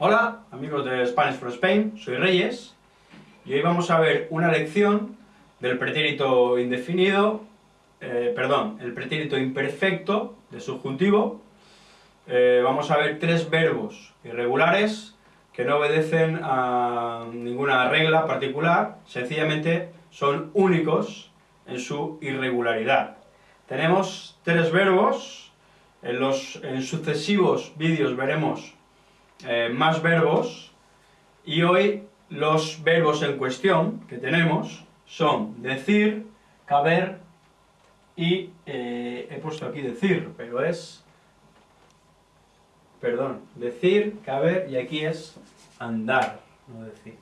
Hola, amigos de Spanish for Spain, soy Reyes, y hoy vamos a ver una lección del pretérito indefinido, eh, perdón, el pretérito imperfecto de subjuntivo. Eh, vamos a ver tres verbos irregulares que no obedecen a ninguna regla particular, sencillamente son únicos en su irregularidad. Tenemos tres verbos, en los en sucesivos vídeos veremos eh, más verbos, y hoy los verbos en cuestión que tenemos son decir, caber y eh, he puesto aquí decir, pero es, perdón, decir, caber y aquí es andar, no decir.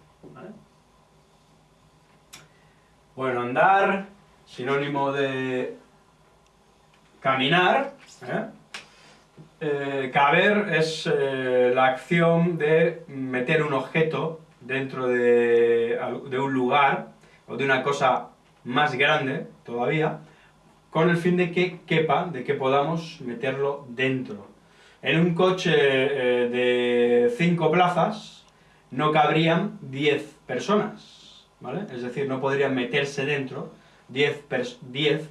Bueno, andar, sinónimo de caminar, ¿eh? Eh, caber es eh, la acción de meter un objeto dentro de, un lugar o de una cosa más grande todavía, con el fin de que quepa, de que podamos meterlo dentro. En un coche eh, de 5 plazas no cabrían 10 personas, ¿vale? Es decir, no podrían meterse dentro 10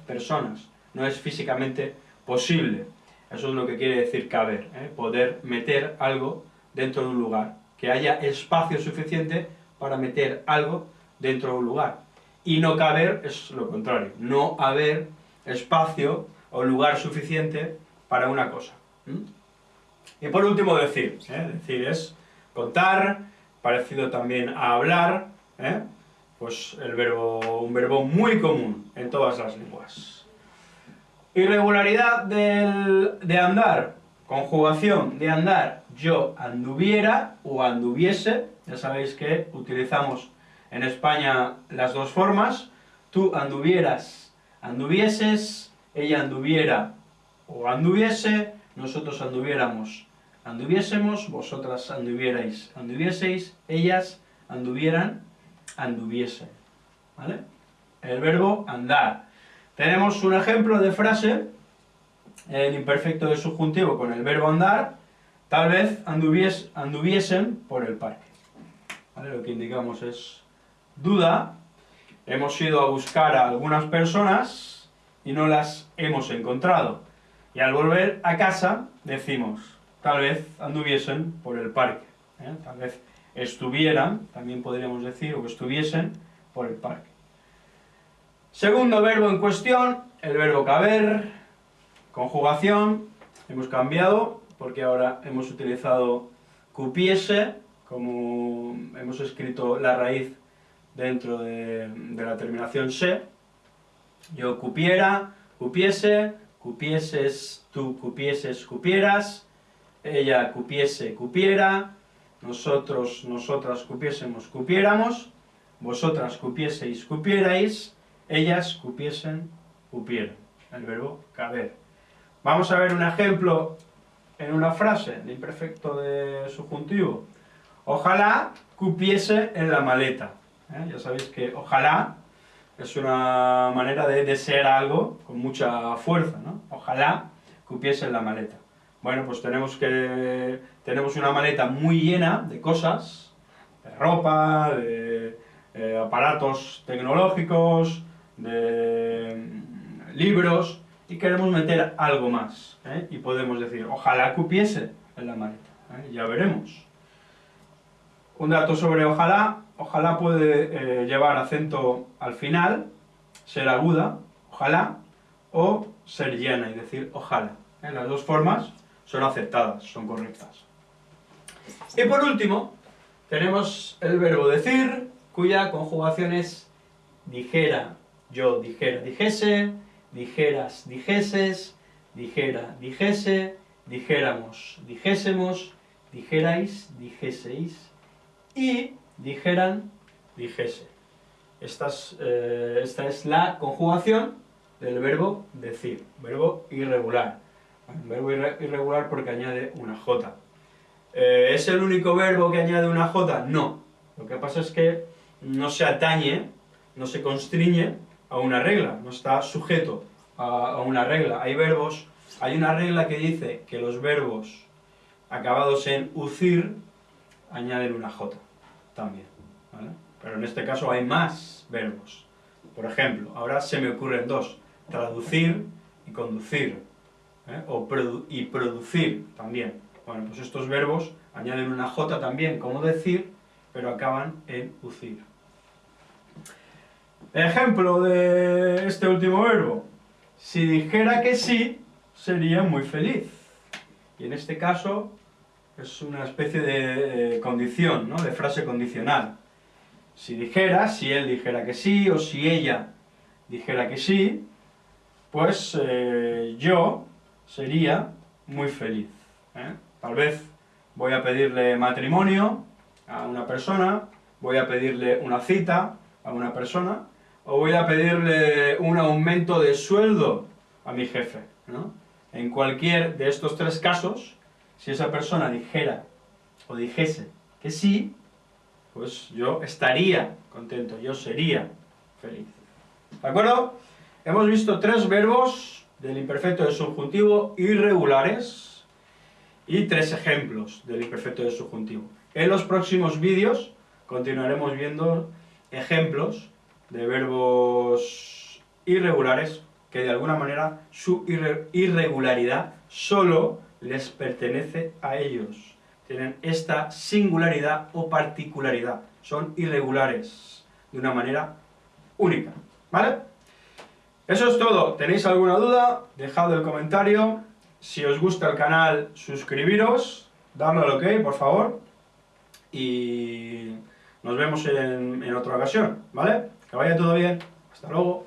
personas, no es físicamente posible. Eso es lo que quiere decir caber, ¿eh? poder meter algo dentro de un lugar, que haya espacio suficiente para meter algo dentro de un lugar. Y no caber es lo contrario, no haber espacio o lugar suficiente para una cosa. Y por último decir, ¿eh? decir es contar, parecido también a hablar, ¿eh? pues el verbo, un verbo muy común en todas las lenguas. Irregularidad de andar, conjugación de andar, yo anduviera o anduviese, ya sabéis que utilizamos en España las dos formas, tú anduvieras, anduvieses, ella anduviera o anduviese, nosotros anduviéramos, anduviésemos, vosotras anduvierais, anduvieseis, ellas anduvieran, anduviesen, ¿vale? El verbo andar. Tenemos un ejemplo de frase en imperfecto de subjuntivo con el verbo andar, tal vez anduviesen por el parque. Lo que indicamos es duda, hemos ido a buscar a algunas personas y no las hemos encontrado. Y al volver a casa decimos, tal vez anduviesen por el parque, ¿eh? tal vez estuvieran, también podríamos decir, o que estuviesen por el parque. Segundo verbo en cuestión, el verbo caber, conjugación, hemos cambiado, porque ahora hemos utilizado cupiese, como hemos escrito la raíz dentro de, la terminación se, yo cupiera, cupiese, cupieses, tú cupieses, cupieras, ella cupiese, cupiera, nosotros, nosotras cupiésemos, cupiéramos, vosotras cupieseis, cupierais, ellas cupiesen, cupieron. El verbo caber. Vamos a ver un ejemplo en una frase de imperfecto de subjuntivo. Ojalá cupiese en la maleta. ¿Eh? Ya sabéis que ojalá es una manera de desear algo con mucha fuerza, ¿no? Ojalá cupiese en la maleta. Bueno, pues tenemos que tenemos una maleta muy llena de cosas, de ropa, de eh, aparatos tecnológicos, de mm, libros, y queremos meter algo más, ¿eh? y podemos decir, ojalá cupiese en la maleta, ¿eh? ya veremos. Un dato sobre ojalá, ojalá puede eh, llevar acento al final, ser aguda, ojalá, o ser llena y decir ojalá. Las dos formas son aceptadas, son correctas. Y por último, tenemos el verbo decir, cuya conjugación es dijera, yo dijera, dijese, dijeras, dijeses, dijera, dijese, dijéramos, dijésemos, dijerais, dijeseis, y dijeran, dijese. Esta es, eh, esta es la conjugación del verbo decir, verbo irregular. verbo irregular porque añade una J. Eh, ¿Es el único verbo que añade una J? No. Lo que pasa es que no se atañe, no se constriñe a una regla, no está sujeto a, una regla. Hay verbos, hay una regla que dice que los verbos acabados en ucir añaden una J también. Pero en este caso hay más verbos. Por ejemplo, ahora se me ocurren dos, traducir y conducir, ¿eh? o y producir también. Bueno, pues estos verbos añaden una J también, como decir, pero acaban en ucir. Ejemplo de este último verbo. Si dijera que sí, sería muy feliz. Y en este caso es una especie de condición, ¿no? de frase condicional. Si dijera, si él dijera que sí, o si ella dijera que sí, pues eh, yo sería muy feliz. ¿eh? Tal vez voy a pedirle matrimonio a una persona, voy a pedirle una cita a una persona, o voy a pedirle un aumento de sueldo a mi jefe. En cualquier de estos tres casos, si esa persona dijera o dijese que sí, pues yo estaría contento, yo sería feliz. ¿De acuerdo? Hemos visto tres verbos del imperfecto de subjuntivo irregulares y tres ejemplos del imperfecto de subjuntivo. En los próximos vídeos continuaremos viendo ejemplos de verbos irregulares que de alguna manera su irregularidad solo les pertenece a ellos. Tienen esta singularidad o particularidad. Son irregulares de una manera única. ¿Vale? Eso es todo. ¿Tenéis alguna duda? Dejad el comentario. Si os gusta el canal, suscribiros. Darle al ok, por favor. Y nos vemos en, en otra ocasión. ¿Vale? Que vaya todo bien. Hasta luego.